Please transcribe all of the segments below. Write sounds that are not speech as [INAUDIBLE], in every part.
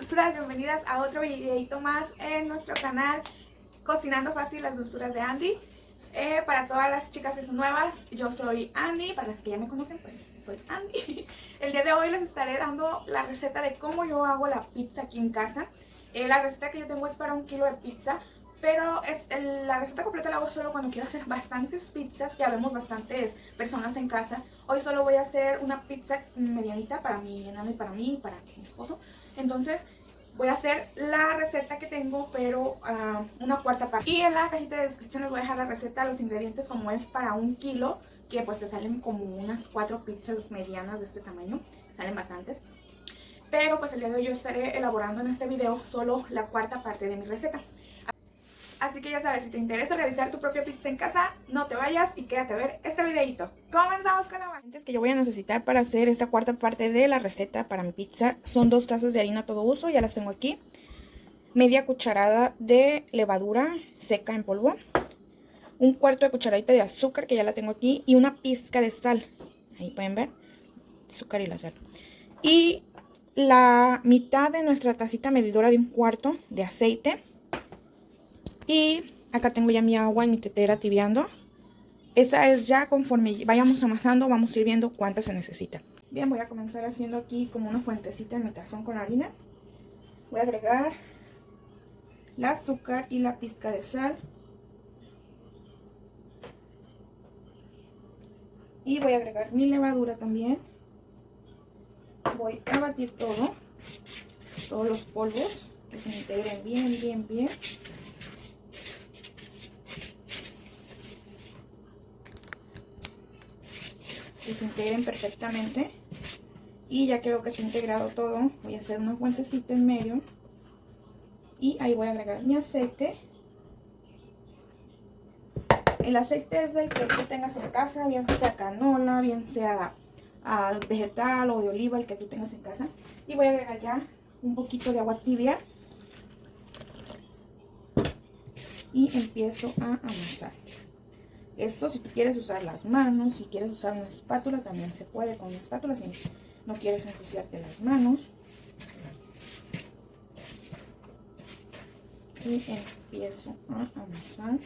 dulzuras, bienvenidas a otro videito más en nuestro canal Cocinando Fácil las dulzuras de Andy eh, Para todas las chicas nuevas, yo soy Andy, para las que ya me conocen pues soy Andy [LAUGHS] El día de hoy les estaré dando la receta de cómo yo hago la pizza aquí en casa eh, La receta que yo tengo es para un kilo de pizza pero es la receta completa la hago solo cuando quiero hacer bastantes pizzas. Ya vemos bastantes personas en casa. Hoy solo voy a hacer una pizza medianita para y para mí para mi esposo. Entonces voy a hacer la receta que tengo, pero uh, una cuarta parte. Y en la cajita de descripción les voy a dejar la receta, los ingredientes como es para un kilo, que pues te salen como unas cuatro pizzas medianas de este tamaño, salen bastantes. Pero pues el día de hoy yo estaré elaborando en este video solo la cuarta parte de mi receta. Así que ya sabes, si te interesa realizar tu propia pizza en casa, no te vayas y quédate a ver este videito. Comenzamos con la base. que yo voy a necesitar para hacer esta cuarta parte de la receta para mi pizza son dos tazas de harina todo uso, ya las tengo aquí. Media cucharada de levadura seca en polvo. Un cuarto de cucharadita de azúcar que ya la tengo aquí y una pizca de sal. Ahí pueden ver, azúcar y la sal. Y la mitad de nuestra tacita medidora de un cuarto de aceite y acá tengo ya mi agua en mi tetera tibiando. Esa es ya conforme vayamos amasando, vamos a ir viendo cuánta se necesita. Bien, voy a comenzar haciendo aquí como una fuentecita en mi tazón con harina. Voy a agregar el azúcar y la pizca de sal. Y voy a agregar mi levadura también. Voy a batir todo, todos los polvos, que se integren bien, bien, bien. Se integren perfectamente. Y ya veo que se ha integrado todo, voy a hacer una fuentecita en medio. Y ahí voy a agregar mi aceite. El aceite es el que tú tengas en casa, bien sea canola, bien sea ah, vegetal o de oliva, el que tú tengas en casa. Y voy a agregar ya un poquito de agua tibia. Y empiezo a amasar. Esto si tú quieres usar las manos, si quieres usar una espátula, también se puede con una espátula si no quieres ensuciarte las manos. Y empiezo a amasar.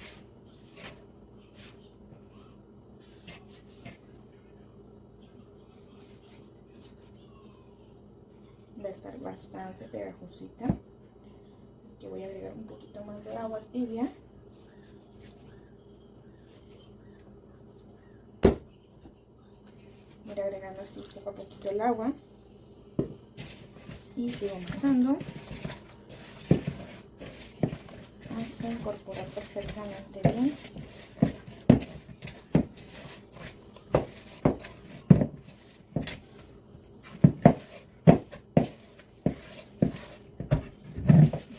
Va a estar bastante pegajosita. Aquí voy a agregar un poquito más de agua tibia. ir agregando así poquito el agua. Y sigo amasando hasta incorporar perfectamente bien.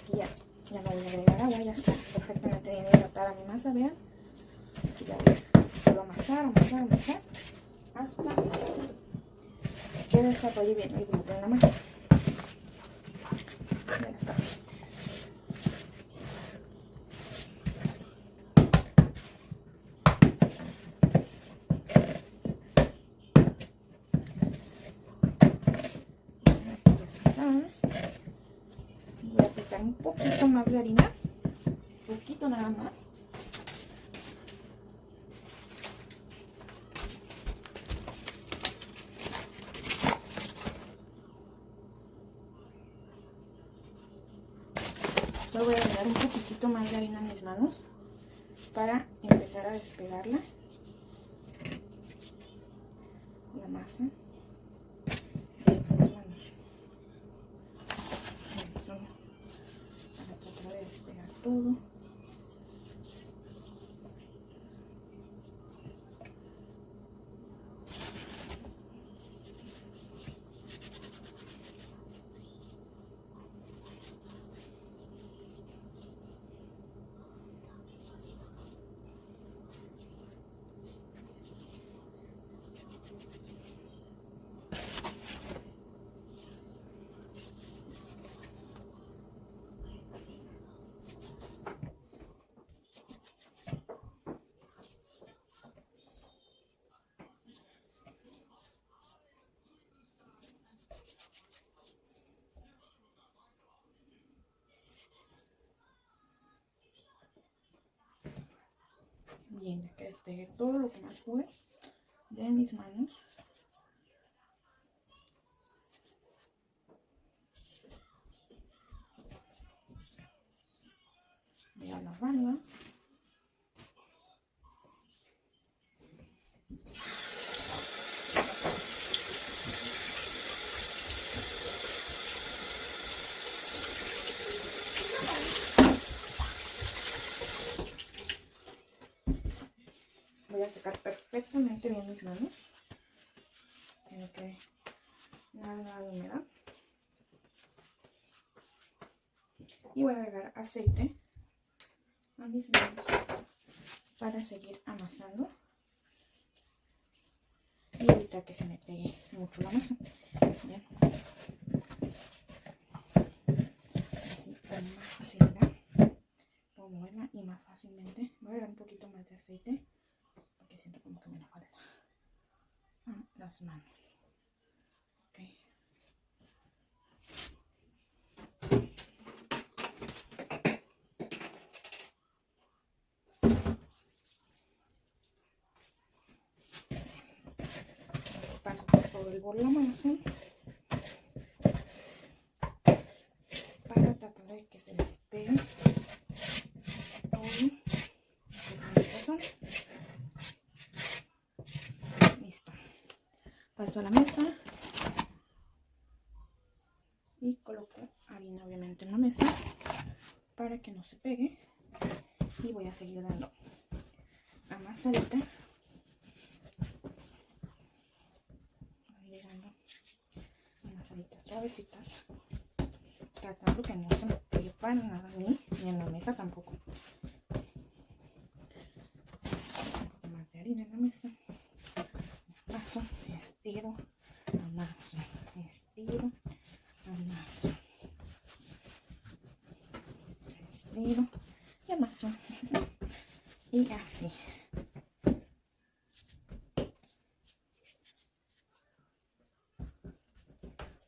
Aquí ya, ya no voy a agregar agua, ya está perfectamente bien hidratada mi masa, vean. Así que ya voy a amasar, amasar, amasar hasta que desarrolle bien el gluten en la masa. Ya está. Voy a aplicar un poquito más de harina, un poquito nada más. Voy a agregar un poquitito más de harina en mis manos para empezar a despegarla bien que despegue todo lo que más pude de mis manos. Voy a lavarlas. Perfectamente bien mis manos. Tengo que nada, nada de humedad. Y voy a agregar aceite a mis manos para seguir amasando y evitar que se me pegue mucho la masa. Bien. Así con más facilidad puedo moverla y más fácilmente. Voy a agregar un poquito más de aceite siento como que me la falta las manos. Okay. Paso por todo el bol la masa para tratar de que se despegue todo a la mesa. Y coloco harina obviamente en la mesa para que no se pegue. Y voy a seguir dando amasadita dando amasaditas suavecitas tratando que no se me pegue para nada a mí ni en la mesa tampoco un poco más de harina en la mesa paso estiro, amaso, estiro, amaso, estiro y amaso. Y así.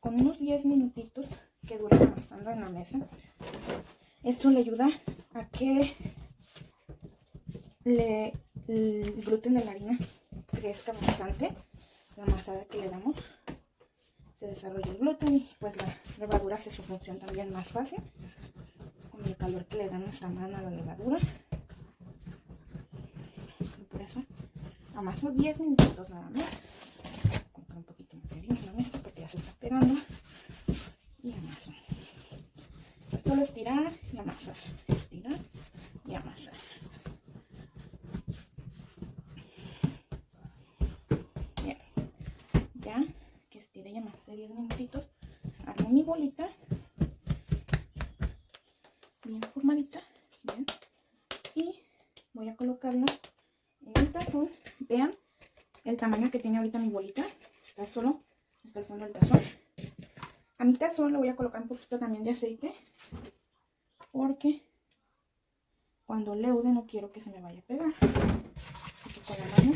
Con unos 10 minutitos que dura amasando en la mesa, eso le ayuda a que le, el gluten de la harina crezca bastante la masada que le damos se desarrolla el gluten y pues la levadura hace su función también más fácil con el calor que le da nuestra mano a la levadura. Y por eso amaso 10 minutos nada más. Un poquito más de harina mesa porque ya se está pegando. Y amaso. Y amasar estirar y amasar de 10 minutitos armo mi bolita bien formadita bien, y voy a colocarla en el tazón vean el tamaño que tiene ahorita mi bolita está solo hasta el fondo del tazón a mi tazón le voy a colocar un poquito también de aceite porque cuando leude no quiero que se me vaya a pegar así que con la mano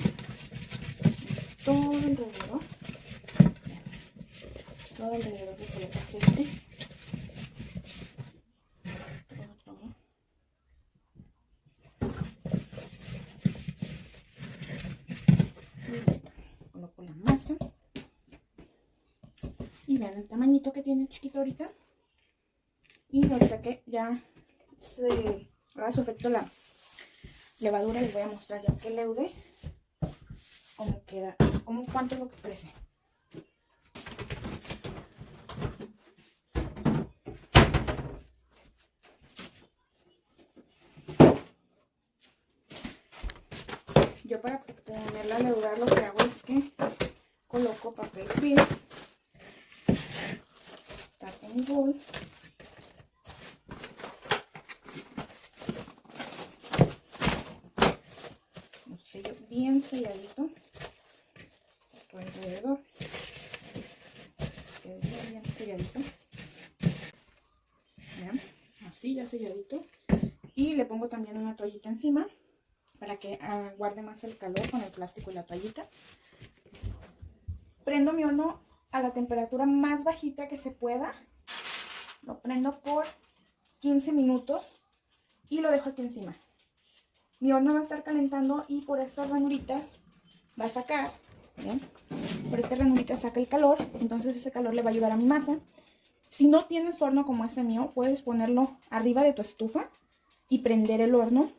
todo alrededor todo alrededor de coloco aceite. Todo, todo. Y listo. Coloco la masa. Y vean el tamañito que tiene chiquito ahorita. Y ahorita que ya se haga su efecto la levadura, les voy a mostrar ya que leude cómo queda, cómo cuánto es lo que crece. Yo para ponerla a leudar lo que hago es que coloco papel film, bien selladito por alrededor, bien, bien selladito, así ya selladito, y le pongo también una toallita encima para que ah, guarde más el calor con el plástico y la toallita. Prendo mi horno a la temperatura más bajita que se pueda. Lo prendo por 15 minutos y lo dejo aquí encima. mi horno va a estar calentando y por estas ranuritas va a sacar. Por estas ranuritas saca el calor, entonces ese calor le va a ayudar a mi masa. Si no tienes horno como este mío, puedes ponerlo arriba de tu estufa y prender el horno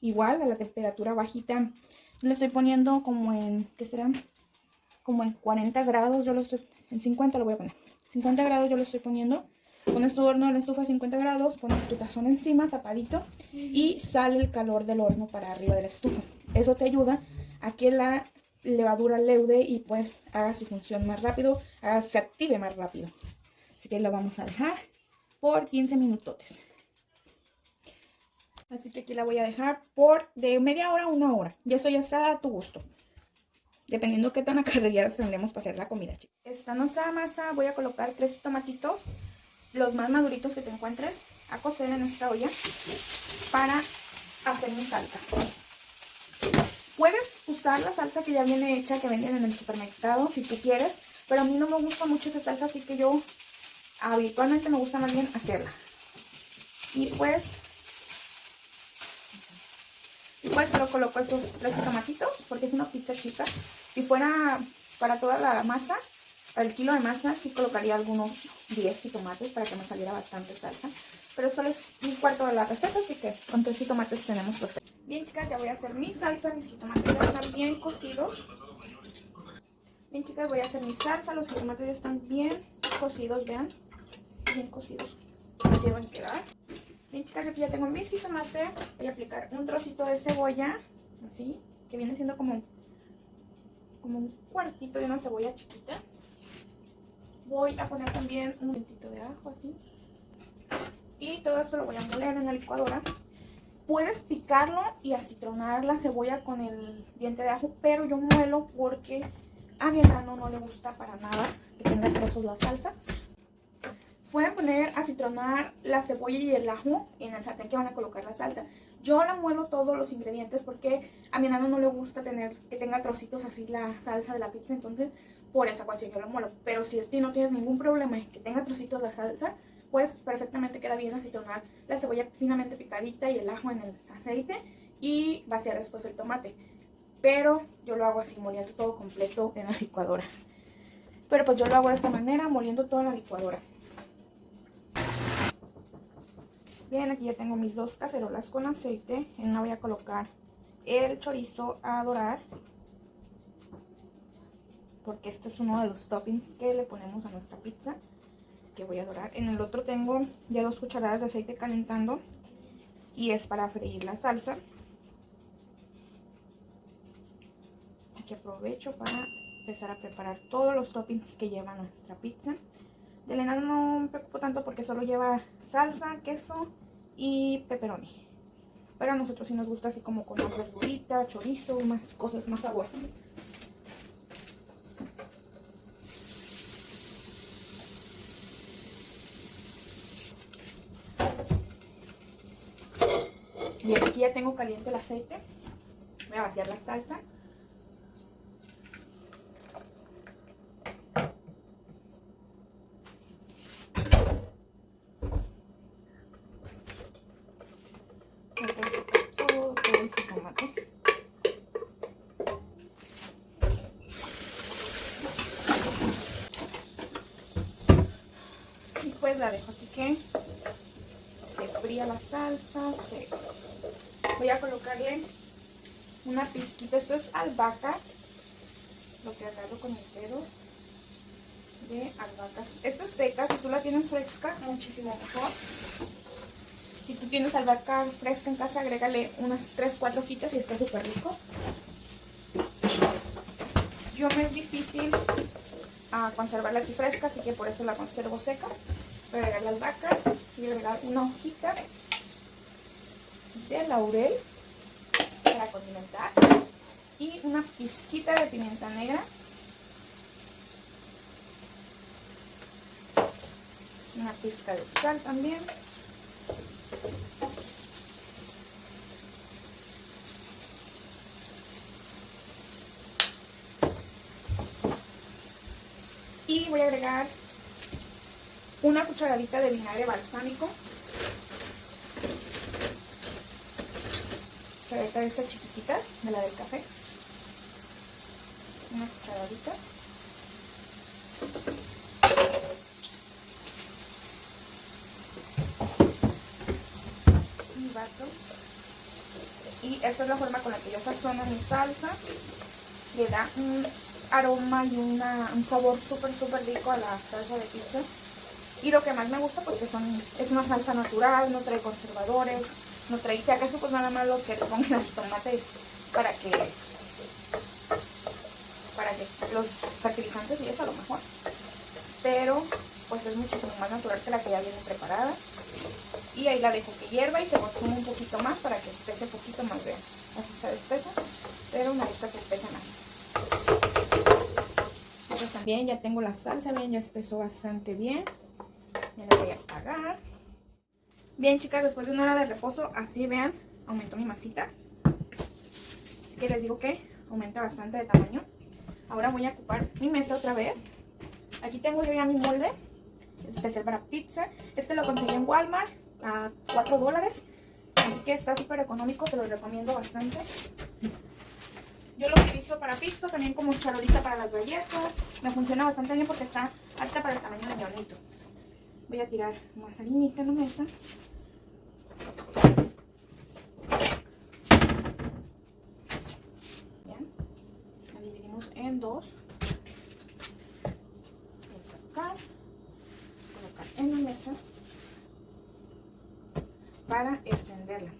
igual a la temperatura bajita. Le estoy poniendo como en, ¿qué será? Como en 40 grados, yo lo estoy, en 50 lo voy a poner. 50 grados yo lo estoy poniendo Pones tu horno en la estufa a 50 grados, pones tu tazón encima, tapadito, y sale el calor del horno para arriba de la estufa. Eso te ayuda a que la levadura leude y pues haga su función más rápido, se active más rápido. Así que lo vamos a dejar por 15 minutotes. Así que aquí la voy a dejar por de media hora a una hora. Y eso ya está a tu gusto. Dependiendo qué tan [LAUGHS] acarreadas tendremos para hacer la comida. Está nuestra masa. Voy a colocar tres tomatitos los más maduritos que te encuentres a cocer en esta olla para hacer mi salsa. Puedes usar la salsa que ya viene hecha, que venden en el supermercado, si tú quieres, pero a mí no me gusta mucho esa salsa, así que yo habitualmente me gusta más bien hacerla. Y pues, y pues solo coloco estos tres tomatitos, porque es una pizza chica. Si fuera para toda la masa, el kilo de masa sí colocaría algunos 10 tomates para que me saliera bastante salsa. Pero solo es un cuarto de la receta, así que con tres tomates tenemos perfecto. Bien chicas, ya voy a hacer mi salsa. Mis jitomates ya están bien cocidos. Bien chicas, voy a hacer mi salsa. Los jitomates ya están bien cocidos, vean. Bien cocidos. Deben quedar. Bien chicas, aquí ya tengo mis jitomates. Voy a aplicar un trocito de cebolla, así, que viene siendo como, como un cuartito de una cebolla chiquita. Voy a poner también un momentito de ajo así. Y todo esto lo voy a moler en la licuadora. Puedes picarlo y acitronar la cebolla con el diente de ajo, pero yo muelo porque a mi hermano no le gusta para nada que tenga trozos la salsa. Pueden poner acitronar la cebolla y el ajo en el sartén que van a colocar la salsa. Yo la muelo todos los ingredientes porque a mi hermano no le gusta tener que tenga trocitos así la salsa de la pizza, entonces por esa ecuación yo lo muelo. Pero si a ti no tienes ningún problema en que tenga trocitos de salsa, pues perfectamente queda bien acitronar la cebolla finamente picadita y el ajo en el aceite y vaciar después el tomate. Pero yo lo hago así, moliendo todo completo en la licuadora. Pero pues yo lo hago de esta manera, moliendo todo en la licuadora. Bien, aquí ya tengo mis dos cacerolas con aceite. En una voy a colocar el chorizo a dorar porque este es uno de los toppings que le ponemos a nuestra pizza. Así que voy a dorar. En el otro tengo ya dos cucharadas de aceite calentando y es para freír la salsa. Así que aprovecho para empezar a preparar todos los toppings que lleva nuestra pizza. De Elena no me preocupo tanto porque solo lleva salsa, queso y pepperoni. Pero a nosotros sí nos gusta así como con más verdurita, chorizo, más cosas más sabor. Bien, aquí ya tengo caliente el aceite. Voy a vaciar la salsa. Todo, todo el tomate. Y pues la dejo aquí que se fría la salsa, se voy a colocarle una pizquita, esto es albahaca, lo que agarro con el dedo de albahacas. Esta es seca, si tú la tienes fresca, muchísimo mejor. Si tú tienes albahaca fresca en casa, agrégale unas 3-4 hojitas y está súper rico. Yo me es difícil a conservarla aquí fresca, así que por eso la conservo seca. Voy a agregar la albahaca y agregar una hojita de laurel para condimentar y una pizquita de pimienta negra una pizca de sal también y voy a agregar una cucharadita de vinagre balsámico cucharita de esta chiquitita, de la del café. Una cucharadita. Y esta es la forma con la que yo sazono mi salsa. Le da un aroma y un sabor súper súper rico a la salsa de pizza. Y lo que más me gusta pues que son, es una salsa natural, no trae conservadores, no trae, si acaso pues nada más lo que pongan al tomate para que para que los fertilizantes y eso a lo mejor. Pero pues es muchísimo más natural que la que ya viene preparada. Y ahí la dejo que hierva y se consume un poquito más para que espese un poquito más. Vean, así está espesa, pero una vez que espese más. También ya tengo la salsa, bien, ya espesó bastante bien. Ya la voy a apagar. Bien, chicas, después de una hora de reposo, así vean, aumentó mi masita. Así que les digo que aumenta bastante de tamaño. Ahora voy a ocupar mi mesa otra vez. Aquí tengo yo ya mi molde. Es especial para pizza. Este lo conseguí en Walmart a 4 dólares. Así que está súper económico, se lo recomiendo bastante. Yo lo utilizo para pizza, también como charolita para las galletas. Me funciona bastante bien porque está alta para el tamaño de mi hornito. Voy a tirar más harinita en la mesa. Bien. La dividimos en dos. Voy a sacar. Colocar en la mesa. Para extenderla.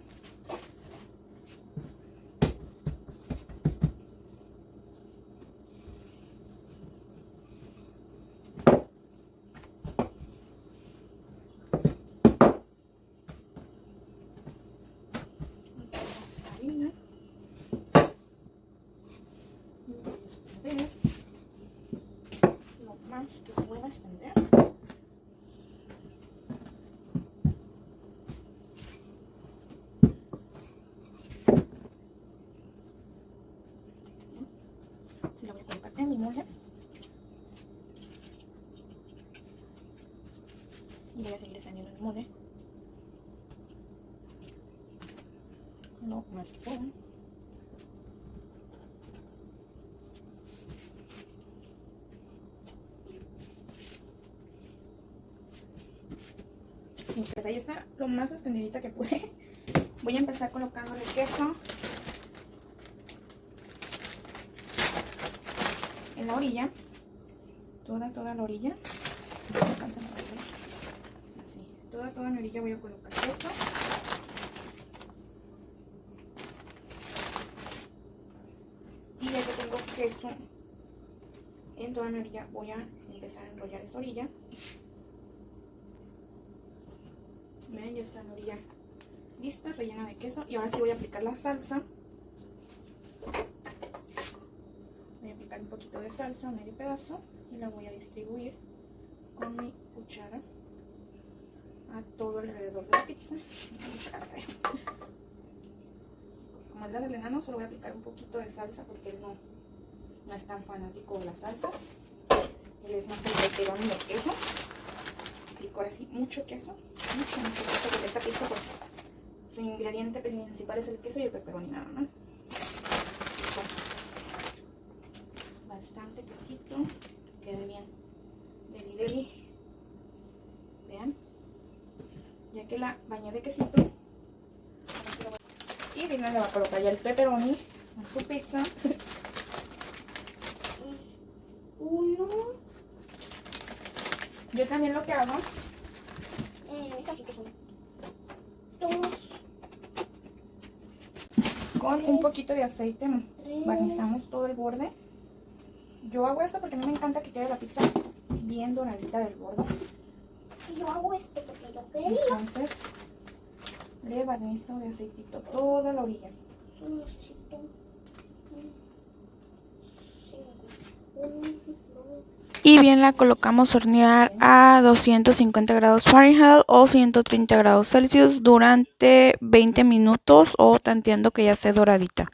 voy a extender lo más que pueda extender. Se lo voy a molde. Y voy a seguir extendiendo mi molde. No, más que pueda. Ahí está lo más extendidita que pude. Voy a empezar colocando el queso la orilla. Toda, toda la orilla. Así. Toda, toda mi orilla voy a colocar queso. Y ya que tengo queso en toda mi orilla, voy a empezar a enrollar esta orilla. Ven, ya está la orilla lista, rellena de queso. Y ahora sí voy a aplicar la salsa. Aplicar un poquito de salsa, medio pedazo, y la voy a distribuir con mi cuchara a todo alrededor de la pizza. Como es la del enano, solo voy a aplicar un poquito de salsa porque él no, no es tan fanático de la salsa. Él es más el pepperoni de queso. Aplico ahora sí mucho queso, mucho, mucho queso, porque esta pizza pues su ingrediente principal es el queso y el pepperoni nada más. Bastante quesito, que quede bien deli deli. Vean, ya que la bañé de quesito, y Dina le va a colocar ya el pepperoni a su pizza. Uno. Yo también lo que hago Eh, con un poquito de aceite Tres. barnizamos todo el borde. Yo hago esto porque a mí me encanta que quede la pizza bien doradita del borde. Y yo hago esto porque yo quería. Entonces le barnizo de aceitito toda la orilla. Y bien la colocamos a hornear a 250 grados Fahrenheit o 130 grados Celsius durante 20 minutos o tanteando que ya esté doradita.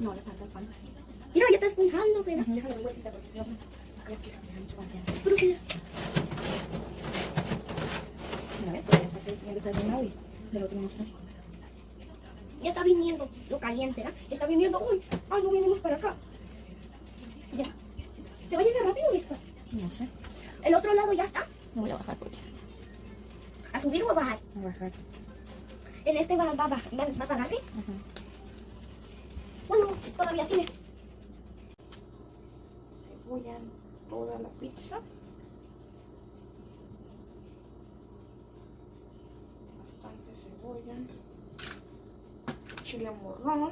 No, le falta el pan. Mira, ya está esponjando, Fena. Déjale vueltita porque que cambia mucho para que Pero sí. Una vez, ya está que bien desayunado y del otro no está. Ya está viniendo lo caliente, ¿verdad? Está viniendo. Uy, ay, no venimos para acá. Ya. ¿Te va a llegar rápido o despacio? No sé. El otro lado ya está. No voy a bajar porque. ¿A subir o a bajar? A bajar. En este va, va, va, va, va a pagar, ¿sí? Bueno, todavía sigue. Cebolla toda la pizza. Bastante cebolla. Chile morrón.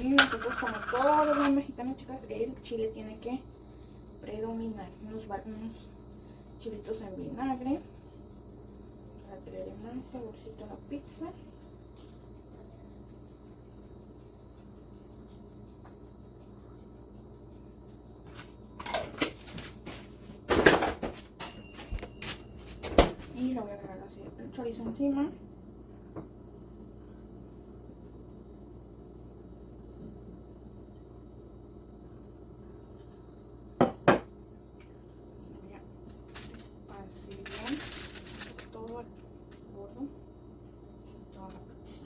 Y nosotros como todo buen mexicano, chicas, el chile tiene que predominar. Unos, unos chilitos en vinagre para que le más saborcito a la pizza. Y le voy a agregar así el chorizo encima. Voy a esparcir bien todo el bordo y toda la pizza.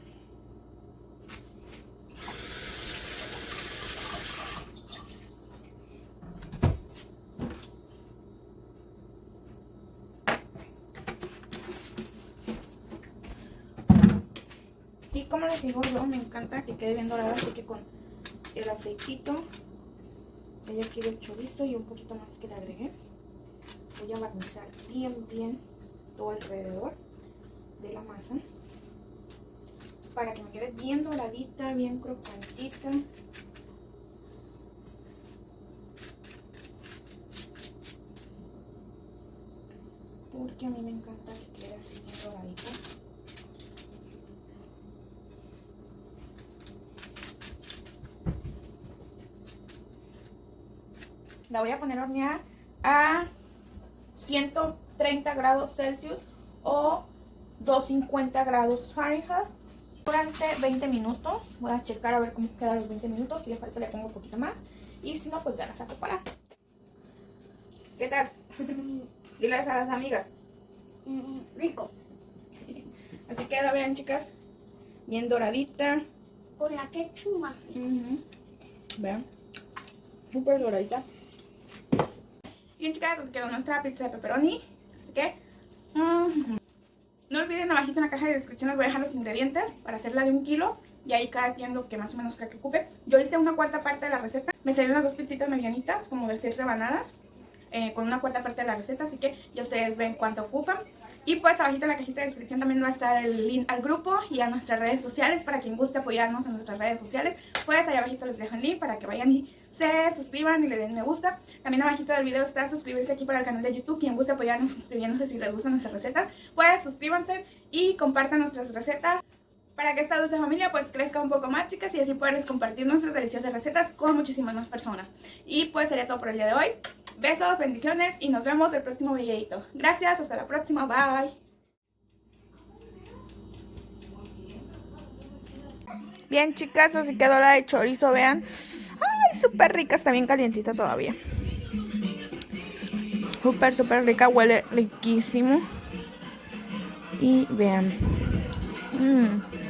Y como les digo yo, me encanta que quede bien dorada, así que con el aceitito, ella quiere el chorizo y un poquito más que le agregué. Voy a barnizar bien, bien todo alrededor de la masa. Para que me quede bien doradita, bien crocantita. Porque a mí me encanta quede así bien doradita. La voy a poner a hornear a 130 grados Celsius o 250 grados Fahrenheit durante 20 minutos. Voy a checar a ver cómo quedan los 20 minutos. Si le falta le pongo un poquito más. Y si no, pues ya la saco para. ¿Qué tal? [LAUGHS] Diles a las amigas. Mm, rico. [LAUGHS] Así queda, vean chicas. Bien doradita. Con la rico. Ujú. Vean. Súper doradita. Bien chicas, así quedó nuestra pizza de pepperoni. Así que... ujú. No olviden abajito en la caja de descripción les voy a dejar los ingredientes para hacerla de un kilo. Y ahí cada quien lo que más o menos cree que ocupe. Yo hice una cuarta parte de la receta. Me salieron las dos pizzitas medianitas, como de 6 rebanadas. eh, con una cuarta parte de la receta, así que ya ustedes ven cuánto ocupan. Y pues abajito en la cajita de descripción también va a estar el link al grupo y a nuestras redes sociales para quien guste apoyarnos en nuestras redes sociales. Pues ahí abajito les dejo el link para que vayan y se suscriban y le den me gusta. También abajito del video está suscribirse aquí para el canal de YouTube. Quien guste apoyarnos [LAUGHS] suscribiéndose si les gustan nuestras recetas, pues suscríbanse y compartan nuestras recetas para que esta dulce familia pues crezca un poco más chicas y así poderles compartir nuestras deliciosas recetas con muchísimas más personas. Y pues sería todo por el día de hoy. Besos, bendiciones y nos vemos el próximo videito. Gracias, hasta la próxima, bye. Bien chicas, así quedó la de chorizo, vean. Súper rica, está bien calientita todavía. Súper, súper rica, huele riquísimo. Y vean. Mmm.